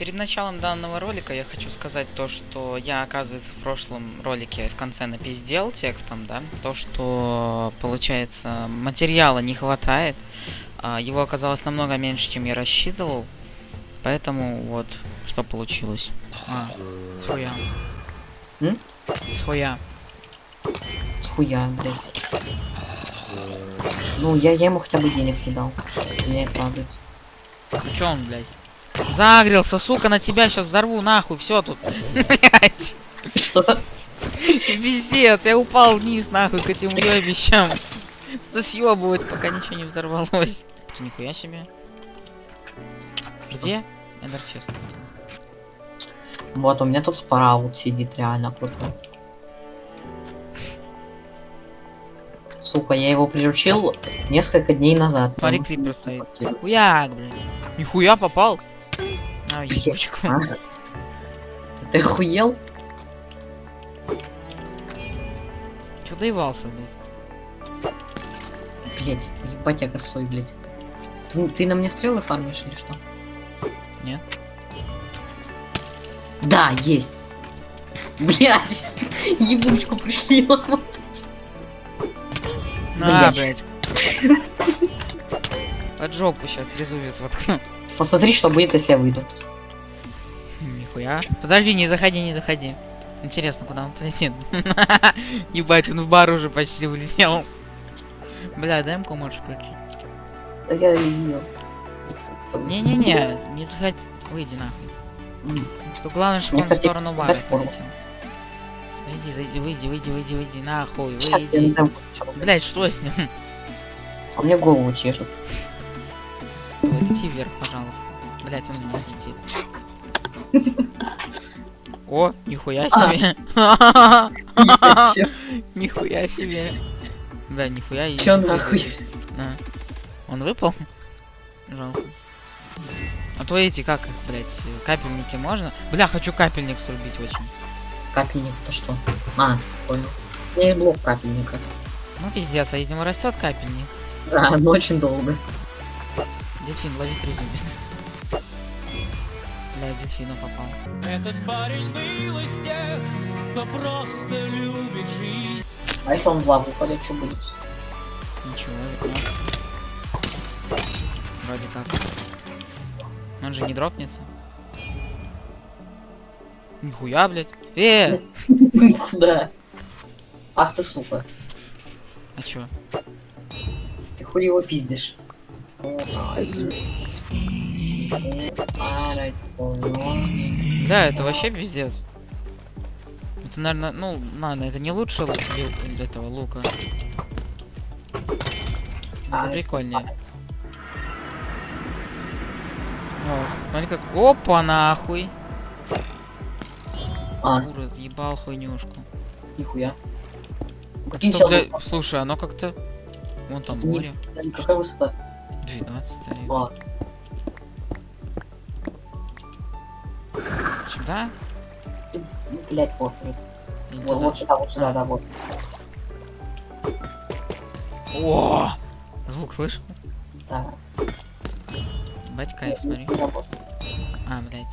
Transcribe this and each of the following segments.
Перед началом данного ролика я хочу сказать то, что я, оказывается, в прошлом ролике в конце напиздел текстом, да, то, что, получается, материала не хватает, а его оказалось намного меньше, чем я рассчитывал, поэтому вот, что получилось. А, схуя. М? Схуя. Схуя, блядь. Ну, я, я ему хотя бы денег не дал. Меня это радует. Чё он, блядь? Загрелся, сука, на тебя сейчас взорву нахуй, все тут. Что? Пиздец, я упал вниз нахуй к этим уебищам. Да съебывать, пока ничего не взорвалось. Ты нихуя себе. Где? Эндер чест. Вот, у меня тут спараут сидит реально крутой. Сука, я его приручил несколько дней назад. Смотри, крипер стоит. Хуяк, блядь. Нихуя попал. А, а? Ты охуел? Чё доевался, блядь? Блять, ебать я косой, блять. Ты, ты на мне стрелы фармишь или что? Нет. Да, есть. Блять, ебучку пришли ломать. На, Блядь. блядь. Под жопу сейчас трезубец воткну. Посмотри, что будет, если я выйду. Нихуя. Подожди, не заходи, не заходи. Интересно, куда он полетит. Ебать, он в бар уже почти улетел. Бля, дай ему можешь включить. Да я и видел. Не-не-не, не заходи. Выйди нахуй. Тут главное, чтобы он в сторону бара полетел. Зайди, зайди, выйди, выйди, выйди, выйди, нахуй, выйди. Блять, что с ним? А мне голову чешет. Вверх, пожалуйста. Блять, он не летит. О, нихуя А. себе. Нихуя себе. Да, нихуя. и- Чё нахуй? На. Он выпал? Жалко. А то эти, как их, блять, капельники можно? Бля, хочу капельник срубить очень. Капельник это что? А, понял. У меня есть блок капельника. Ну пиздец, а из него растет капельник. Да, но очень долго. Дельфин, лови трезубец. Бля, дельфина попал. Этот парень был из тех, кто просто любит жизнь. А если он в лаву упадет, что будет? Ничего, вернёт. Вроде как. Он же не дропнется. Нихуя, блядь. Э! Да. Ах ты сука. А чё? Ты хуй его пиздишь. Да, это вообще пиздец. Это, наверное, ну, ладно, это не лучше ли- этого лука. А, Это прикольнее. О, смотри как... Опа, нахуй! А, Урод, ебал хуйнюшку. нихуя. Прикинь, что, бля, слушай, оно как-то... Вон там море. Какая высота? 12 старик. А, Сюда? блядь, вот. вот. Вот, туда? вот сюда, вот сюда, да, вот. О! Звук слышал? Да. Ебать кайф, смотри. А, блядь.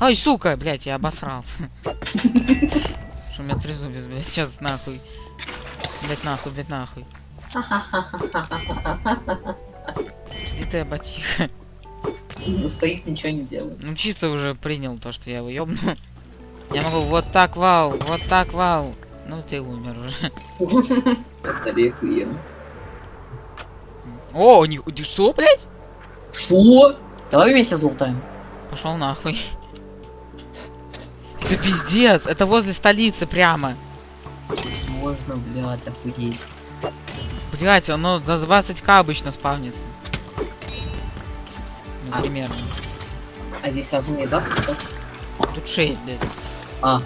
Ой, сука, блядь, я обосрался. Что у меня трезубец, блядь, сейчас нахуй. Блядь, нахуй, блядь, нахуй. И ты ботиха. Ну, Стоит, ничего не делает. Ну, чисто уже принял то, что я его ёбну. Я могу вот так, вау, вот так, вау. Ну, ты умер уже. Это реквием. О, ты что, блядь? Что? Давай вместе золотаем. Пошел нахуй. Это пиздец, это возле столицы прямо. Можно, блядь, охуеть. Блять, оно за 20к обычно спавнится. Ну, А. примерно. А здесь сразу не даст? Тут 6, блядь. А,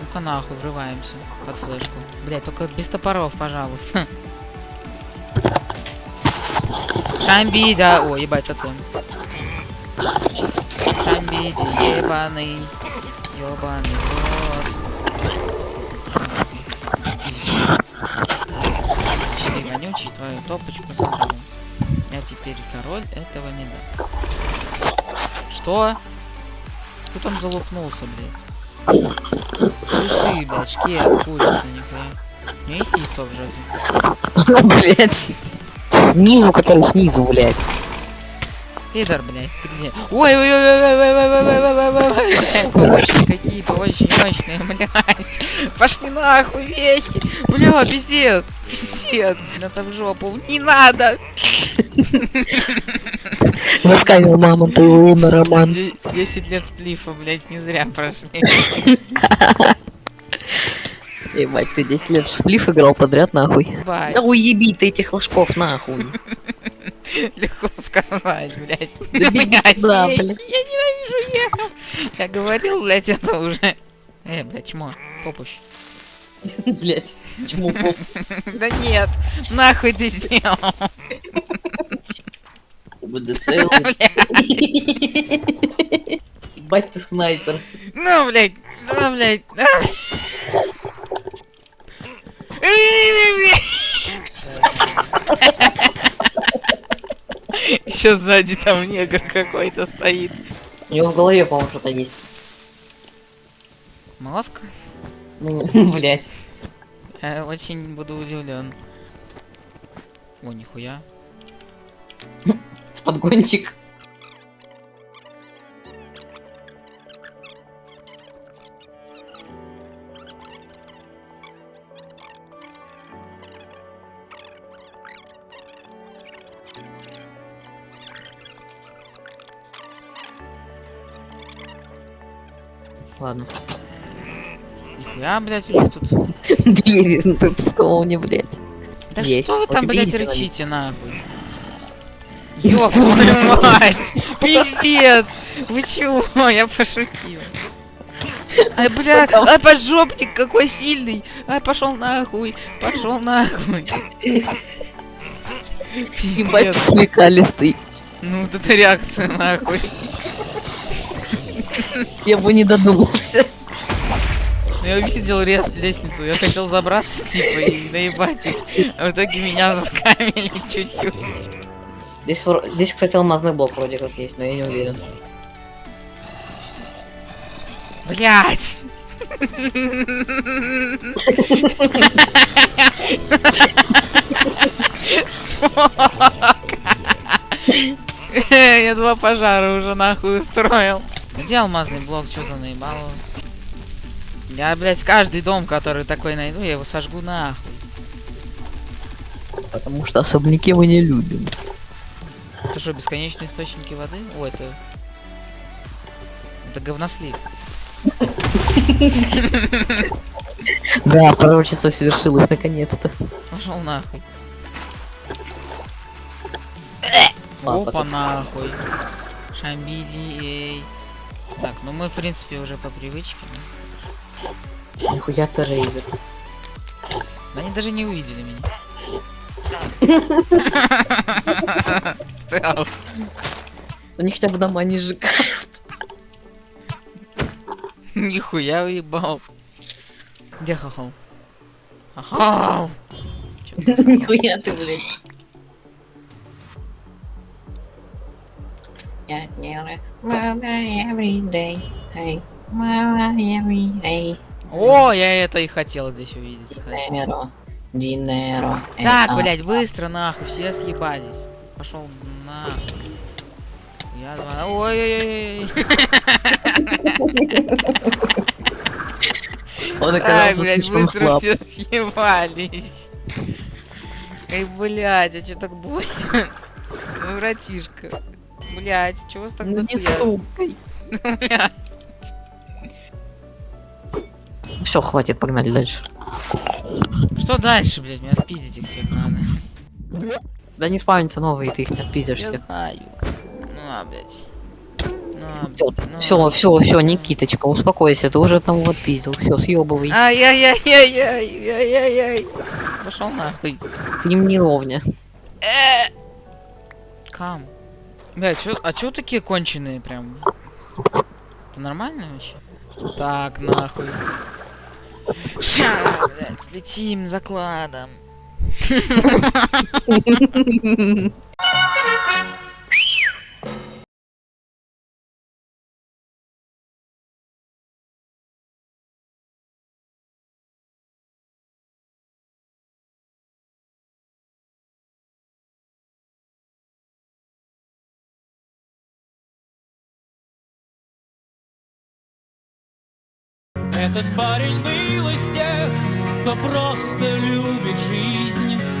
Ну-ка нахуй, врываемся под флешку. Блять, только без топоров, пожалуйста. Шамби, да. О, ебать, тотем. Шамбиди, ебаный. Ебаный топочку забрал. Я теперь король этого не дам. Что? Кто там залупнулся, блядь? Слышь ты, блядь, шкет, курица, нихуя. Не есть яйцо в. Ну, блядь. Снизу, который снизу, блядь. Пидор, блядь, ты где? Ой, ой, ой, ой, ой, ой, ой, ой, ой, ой, ой, ой, ой, очень какие-то очень мощные, блядь. Пошли нахуй, вехи. Бля, пиздец, пиздец. Это в жопу. Не надо. Заскавил мама твоего на роман. Де- 10 лет сплифа, блядь, не зря прошли. Ебать, ты 10 лет сплиф играл подряд, нахуй. Бать, Да уеби ты этих ложков, нахуй. легко сказать, блядь. Да туда, вехи, блядь. Я ненавижу ехал. Я говорил, блядь, это уже. Э, блядь, чмо, попущ. Блядь, чему? Да нет, нахуй ты сделал. Ебать ты снайпер. Ну, блядь, ну, блядь. Еще сзади там негр какой-то стоит. У него в голове, по-моему, что-то есть. Мозг? Ну, блядь. Я очень буду удивлен. О, нихуя. Подгончик. Ладно. Нихуя, блядь, у них тут. Двери на том стоуне, блядь. Да Есть. что вы Вот там, тебе блядь, рычите, нахуй? Ёб твою мать! Пиздец! Вы чего? Я пошутил. Ай, бля, ай, поджопник какой сильный! Ай, пошел нахуй! Пошел нахуй! Ебать Пиздец. смекалистый. Ну, вот это реакция нахуй. Я бы не додумался. Я увидел рез лестницу, я хотел забраться, типа, и наебать их. А в итоге меня заскамили чуть-чуть. Здесь, здесь, кстати, алмазный блок вроде как есть, но я не уверен. Блять! Я два пожара уже нахуй устроил. Где алмазный блок? Что за наебало? Я, блядь, каждый дом, который такой найду, я его сожгу нахуй. Потому что особняки мы не любим. Это что, бесконечные источники воды? О, это... Это говнослив. Да, пророчество свершилось наконец-то. Пошел нахуй. Опа нахуй. Шамбиди, эй. Так, ну мы в принципе уже по привычке. да? Нихуя ты рейдер. Да они даже не увидели меня. Они хотя бы дома не сжигают. Нихуя уебал. Где хохол? Хохол! Нихуя ты, блядь. Мама every day. Hey, мама every day. О, я это и хотел здесь увидеть. Динеро. Динеро. Так, блядь, быстро нахуй, все съебались. Пошел нахуй. Я два. Ой-ой-ой. Он Так, оказался блядь, слишком быстро слаб. все съебались. Эй, блядь, а чё так больно? Ну, братишка. Блядь, чего с так Ну не стукай. Блядь. Все, хватит, погнали дальше. Что дальше, блядь? Меня спиздить их всех надо. Да не спавнится новые, ты их не отпиздишь всех. знаю. Ну, а, блядь. Ну, а, блядь, ну, Все, а. все, все, Никиточка, успокойся, ты уже одного отпиздил, все, съебывай. Ай-яй-яй-яй-яй-яй-яй. Пошел нахуй. Ты им не ровня. Э. Кам. Блядь, чё, а чё такие конченые прям? Это нормально вообще? Так, нахуй. Ща, блядь, слетим закладом. Этот парень был из тех, кто просто любит жизнь